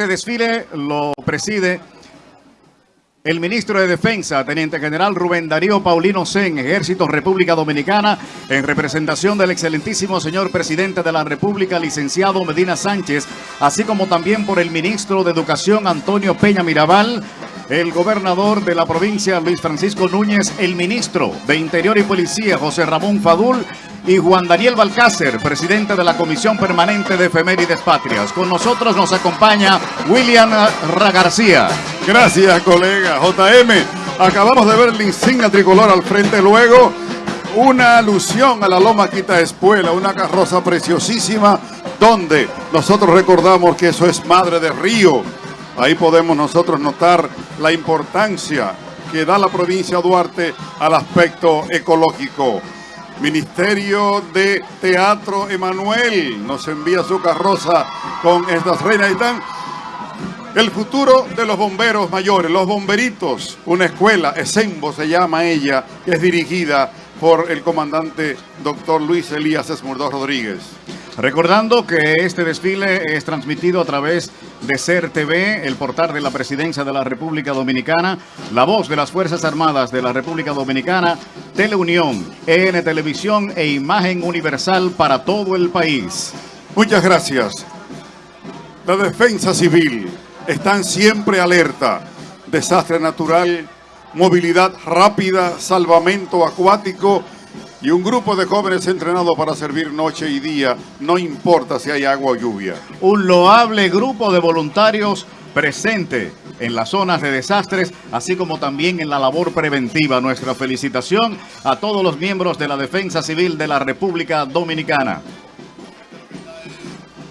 Este desfile lo preside el ministro de Defensa, Teniente General Rubén Darío Paulino Sen, Ejército República Dominicana, en representación del excelentísimo señor presidente de la República, licenciado Medina Sánchez, así como también por el ministro de Educación, Antonio Peña Mirabal, el gobernador de la provincia, Luis Francisco Núñez, el ministro de Interior y Policía, José Ramón Fadul, y Juan Daniel Balcácer, presidente de la Comisión Permanente de Efemérides Patrias. Con nosotros nos acompaña William Ragarcía. Gracias, colega. JM, acabamos de ver la insignia tricolor al frente luego. Una alusión a la Loma Quita Espuela, una carroza preciosísima, donde nosotros recordamos que eso es Madre de Río. Ahí podemos nosotros notar la importancia que da la provincia de Duarte al aspecto ecológico. Ministerio de Teatro Emanuel nos envía su carroza con estas reinas. Están el futuro de los bomberos mayores, los bomberitos, una escuela, Esembo se llama ella, es dirigida por el comandante doctor Luis Elías Esmurdó Rodríguez. Recordando que este desfile es transmitido a través de SER TV, el portal de la Presidencia de la República Dominicana, la voz de las Fuerzas Armadas de la República Dominicana, Teleunión, EN Televisión e Imagen Universal para todo el país. Muchas gracias. La defensa civil están siempre alerta. Desastre natural, movilidad rápida, salvamento acuático y un grupo de jóvenes entrenados para servir noche y día, no importa si hay agua o lluvia. Un loable grupo de voluntarios presente en las zonas de desastres, así como también en la labor preventiva. Nuestra felicitación a todos los miembros de la Defensa Civil de la República Dominicana.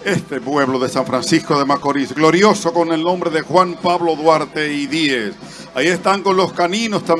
Este pueblo de San Francisco de Macorís, glorioso con el nombre de Juan Pablo Duarte y Díez. Ahí están con los caninos también.